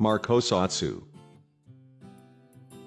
Markosatsu.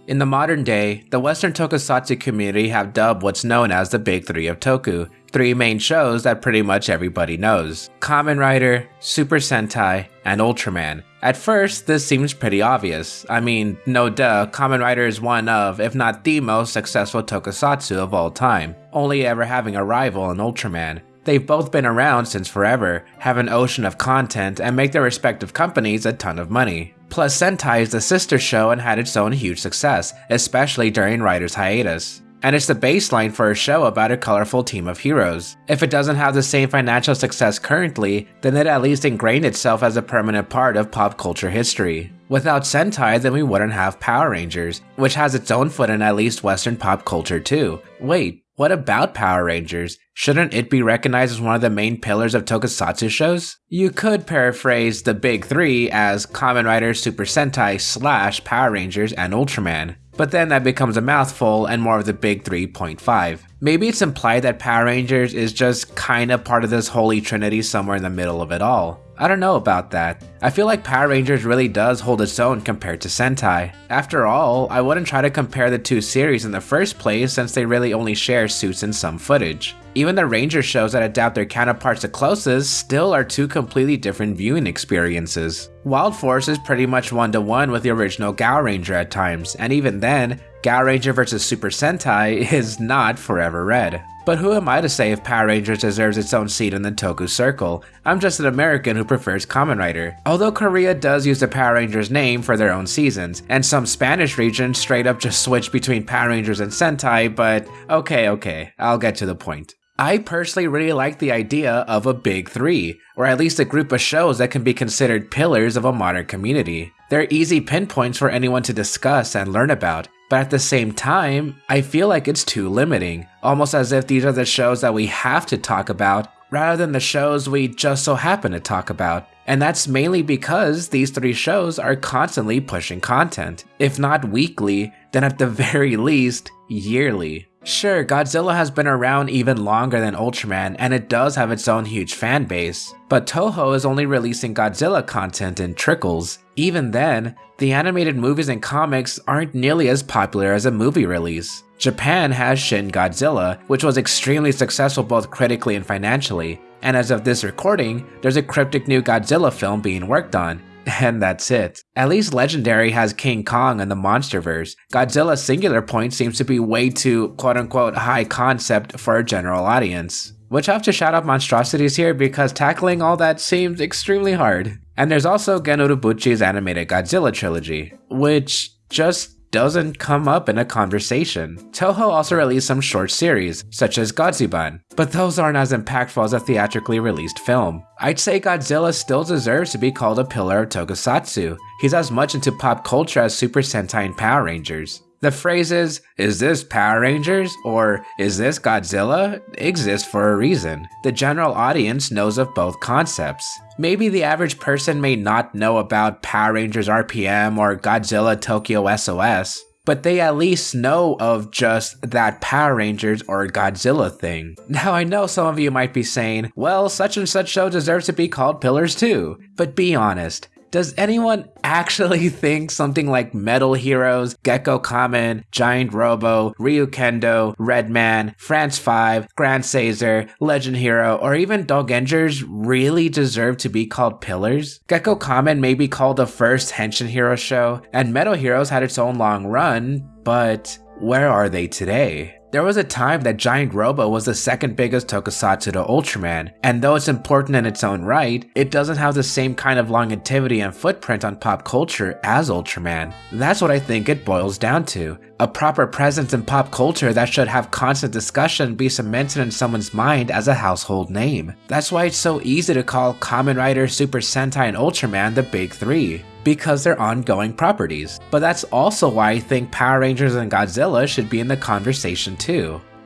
In the modern day, the Western tokusatsu community have dubbed what's known as the Big Three of Toku, three main shows that pretty much everybody knows Kamen Rider, Super Sentai, and Ultraman. At first, this seems pretty obvious. I mean, no duh, Kamen Rider is one of, if not the most successful tokusatsu of all time, only ever having a rival in Ultraman. They've both been around since forever, have an ocean of content, and make their respective companies a ton of money. Plus, Sentai is the sister show and had its own huge success, especially during Rider's hiatus. And it's the baseline for a show about a colorful team of heroes. If it doesn't have the same financial success currently, then it at least ingrained itself as a permanent part of pop culture history. Without Sentai, then we wouldn't have Power Rangers, which has its own foot in at least Western pop culture too. Wait, what about Power Rangers? Shouldn't it be recognized as one of the main pillars of tokusatsu shows? You could paraphrase the big three as Kamen Rider, Super Sentai, slash Power Rangers, and Ultraman. But then that becomes a mouthful and more of the big 3.5. Maybe it's implied that Power Rangers is just kinda part of this holy trinity somewhere in the middle of it all. I don't know about that. I feel like Power Rangers really does hold its own compared to Sentai. After all, I wouldn't try to compare the two series in the first place since they really only share suits and some footage. Even the Ranger shows that adapt their counterparts the closest still are two completely different viewing experiences. Wild Force is pretty much one to one with the original Gaoranger at times, and even then, Gaoranger vs Super Sentai is not forever red. But who am I to say if Power Rangers deserves its own seat in the Toku circle? I'm just an American who prefers Kamen Rider. Although Korea does use the Power Rangers name for their own seasons, and some Spanish regions straight up just switch between Power Rangers and Sentai, but okay, okay, I'll get to the point. I personally really like the idea of a big three, or at least a group of shows that can be considered pillars of a modern community. They're easy pinpoints for anyone to discuss and learn about, but at the same time, I feel like it's too limiting, almost as if these are the shows that we have to talk about rather than the shows we just so happen to talk about. And that's mainly because these three shows are constantly pushing content. If not weekly, then at the very least, yearly. Sure, Godzilla has been around even longer than Ultraman, and it does have its own huge fan base, but Toho is only releasing Godzilla content in trickles. Even then, the animated movies and comics aren't nearly as popular as a movie release. Japan has Shin Godzilla, which was extremely successful both critically and financially, and as of this recording, there's a cryptic new Godzilla film being worked on, and that's it. At least Legendary has King Kong and the Monsterverse. Godzilla's singular point seems to be way too quote unquote high concept for a general audience. Which I have to shout out monstrosities here because tackling all that seems extremely hard. And there's also Gen Urobuchi's animated Godzilla trilogy, which just doesn't come up in a conversation. Toho also released some short series, such as Godziban, but those aren't as impactful as a theatrically released film. I'd say Godzilla still deserves to be called a pillar of tokusatsu. He's as much into pop culture as Super Sentai and Power Rangers. The phrases, is this Power Rangers or is this Godzilla, exist for a reason. The general audience knows of both concepts. Maybe the average person may not know about Power Rangers RPM or Godzilla Tokyo SOS, but they at least know of just that Power Rangers or Godzilla thing. Now I know some of you might be saying, well, such and such show deserves to be called Pillars too, but be honest, does anyone actually think something like Metal Heroes, Gekko Kamen, Giant Robo, Ryu Ryukendo, Redman, France 5, Gransazer, Legend Hero, or even Dogengers really deserve to be called pillars? Gekko Kamen may be called the first Henshin Hero show, and Metal Heroes had its own long run, but where are they today? There was a time that Giant Robo was the second biggest tokusatsu to Ultraman, and though it's important in its own right, it doesn't have the same kind of longevity and footprint on pop culture as Ultraman. That's what I think it boils down to. A proper presence in pop culture that should have constant discussion be cemented in someone's mind as a household name. That's why it's so easy to call Kamen Rider, Super Sentai, and Ultraman the big three because they're ongoing properties. But that's also why I think Power Rangers and Godzilla should be in the conversation too.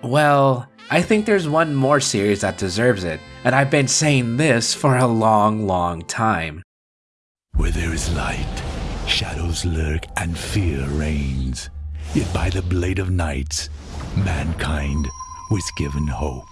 Well, I think there's one more series that deserves it, and I've been saying this for a long, long time. Where there is light, shadows lurk and fear reigns. Yet by the blade of knights, mankind was given hope.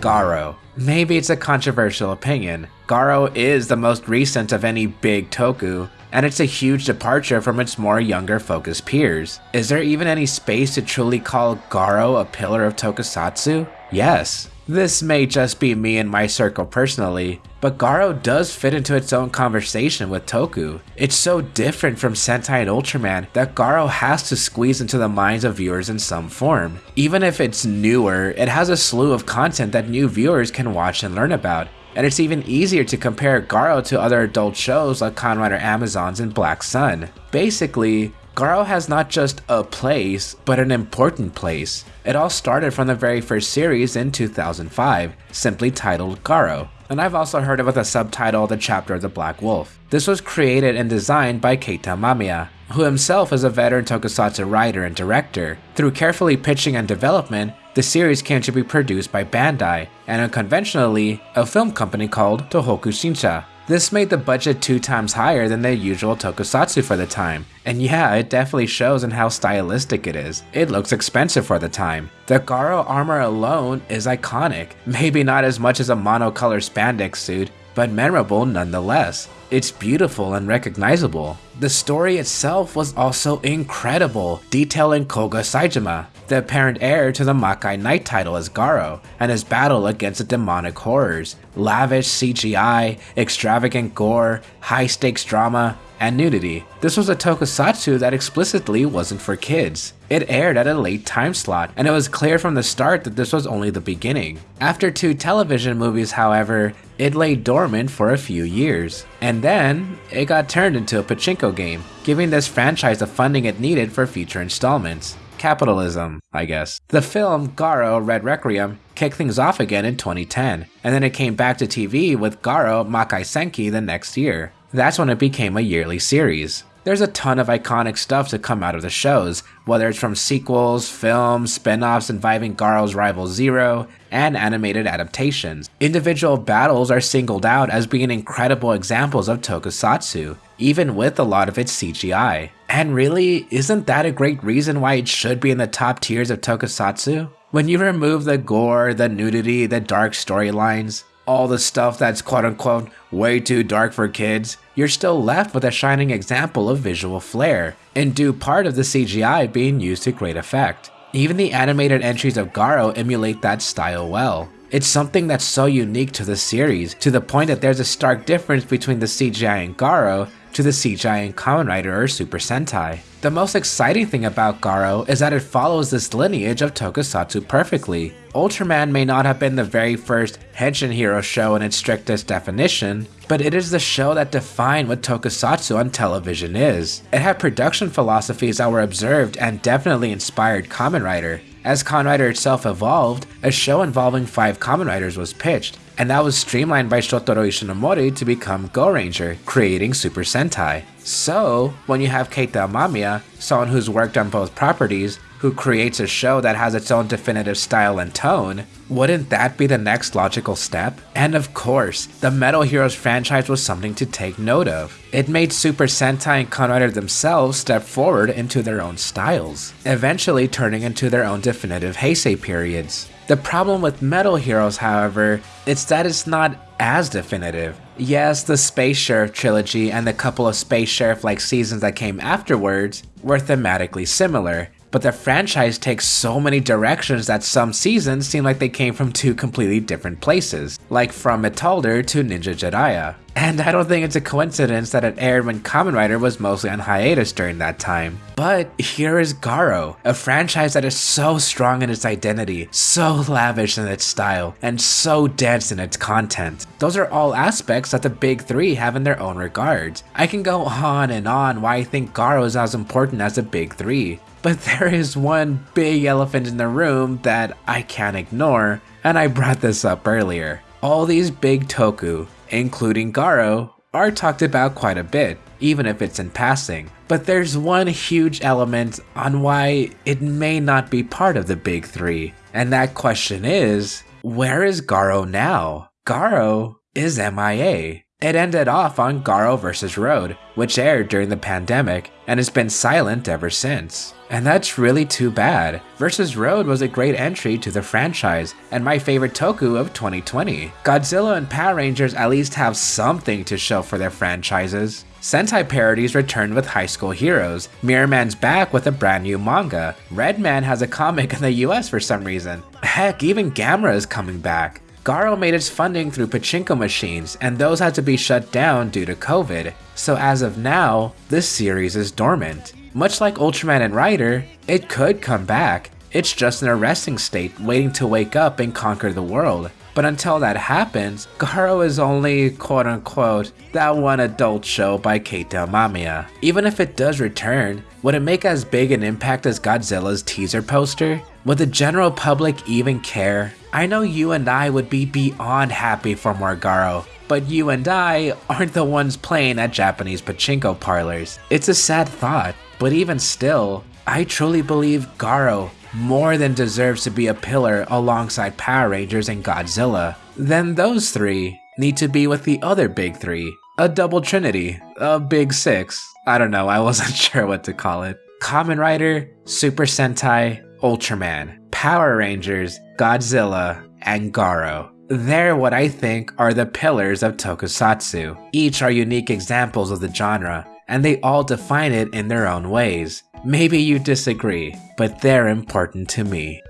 Garo. Maybe it's a controversial opinion. Garo is the most recent of any big toku, and it's a huge departure from its more younger focused peers. Is there even any space to truly call Garo a pillar of tokusatsu? Yes. This may just be me and my circle personally, but Garo does fit into its own conversation with Toku. It's so different from Sentai and Ultraman that Garo has to squeeze into the minds of viewers in some form. Even if it's newer, it has a slew of content that new viewers can watch and learn about, and it's even easier to compare Garo to other adult shows like Kamen or Amazons and Black Sun. Basically, Garo has not just a place, but an important place. It all started from the very first series in 2005, simply titled Garo. And I've also heard it with a subtitle The Chapter of the Black Wolf. This was created and designed by Keita Amemiya, who himself is a veteran tokusatsu writer and director. Through carefully pitching and development, the series came to be produced by Bandai, and unconventionally, a film company called Tohokushinsha. This made the budget two times higher than the usual tokusatsu for the time, and yeah, it definitely shows in how stylistic it is. It looks expensive for the time. The Garo armor alone is iconic, maybe not as much as a monocolor spandex suit, but memorable nonetheless. It's beautiful and recognizable. The story itself was also incredible, detailing Koga Saejima, the apparent heir to the Makai Knight title as Garo, and his battle against the demonic horrors, lavish CGI, extravagant gore, high stakes drama, and nudity. This was a tokusatsu that explicitly wasn't for kids. It aired at a late time slot, and it was clear from the start that this was only the beginning. After two television movies, however, it lay dormant for a few years. And then, it got turned into a pachinko game, giving this franchise the funding it needed for future installments capitalism, I guess. The film Garo Red Requiem kicked things off again in 2010, and then it came back to TV with Garo Makai Senki the next year. That's when it became a yearly series. There's a ton of iconic stuff to come out of the shows, whether it's from sequels, films, spin-offs involving Garo's rival Zero, and animated adaptations. Individual battles are singled out as being incredible examples of tokusatsu, even with a lot of its CGI. And really, isn't that a great reason why it should be in the top tiers of tokusatsu? When you remove the gore, the nudity, the dark storylines, all the stuff that's quote unquote way too dark for kids, you're still left with a shining example of visual flair, and due part of the CGI being used to great effect. Even the animated entries of Garo emulate that style well. It's something that's so unique to the series, to the point that there's a stark difference between the CGI in Garo to the CGI in Kamen Rider or Super Sentai. The most exciting thing about Garo is that it follows this lineage of tokusatsu perfectly. Ultraman may not have been the very first Henshin hero show in its strictest definition, but it is the show that defined what tokusatsu on television is. It had production philosophies that were observed and definitely inspired Kamen Rider. As Kamen Rider itself evolved, a show involving five Kamen Riders was pitched, and that was streamlined by Shotaro Ishinomori to become Go Ranger, creating Super Sentai. So, when you have Keita Amemiya, someone who's worked on both properties, who creates a show that has its own definitive style and tone, wouldn't that be the next logical step? And of course, the Metal Heroes franchise was something to take note of. It made Super Sentai and Kamen themselves step forward into their own styles, eventually turning into their own definitive Heisei periods. The problem with Metal Heroes, however, is that it's not as definitive. Yes, the Space Sheriff trilogy and the couple of Space Sheriff like seasons that came afterwards were thematically similar, but the franchise takes so many directions that some seasons seem like they came from two completely different places, like from Metalder to Ninja Jiraiya. And I don't think it's a coincidence that it aired when Kamen Rider was mostly on hiatus during that time. But here is Garo, a franchise that is so strong in its identity, so lavish in its style, and so dense in its content. Those are all aspects that the big three have in their own regards. I can go on and on why I think Garo is as important as the big three, but there is one big elephant in the room that I can't ignore, and I brought this up earlier. All these big toku, including Garo, are talked about quite a bit, even if it's in passing. But there's one huge element on why it may not be part of the big three, and that question is where is Garo now? Garo is MIA. It ended off on Garo vs. Road, which aired during the pandemic and has been silent ever since. And that's really too bad. Versus Road was a great entry to the franchise, and my favorite toku of 2020. Godzilla and Power Rangers at least have something to show for their franchises. Sentai parodies returned with High School Heroes, Mirrorman's back with a brand new manga, Redman has a comic in the US for some reason, heck, even Gamera is coming back. Garo made its funding through pachinko machines, and those had to be shut down due to COVID, so as of now, this series is dormant. Much like Ultraman and Rider, it could come back, it's just in a resting state waiting to wake up and conquer the world. But until that happens, Garo is only quote unquote that one adult show by Keita Amemiya. Even if it does return, would it make as big an impact as Godzilla's teaser poster? Would the general public even care? I know you and I would be beyond happy for more Garo, but you and I aren't the ones playing at Japanese pachinko parlors. It's a sad thought, but even still, I truly believe Garo more than deserves to be a pillar alongside Power Rangers and Godzilla, then those three need to be with the other big three. A double trinity, a big six. I don't know, I wasn't sure what to call it. Kamen Rider, Super Sentai, Ultraman, Power Rangers, Godzilla, and Garo. They're what I think are the pillars of tokusatsu. Each are unique examples of the genre, and they all define it in their own ways. Maybe you disagree, but they're important to me.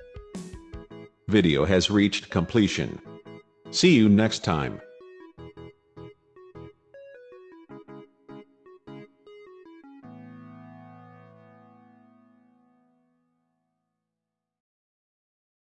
Video has reached completion. See you next time.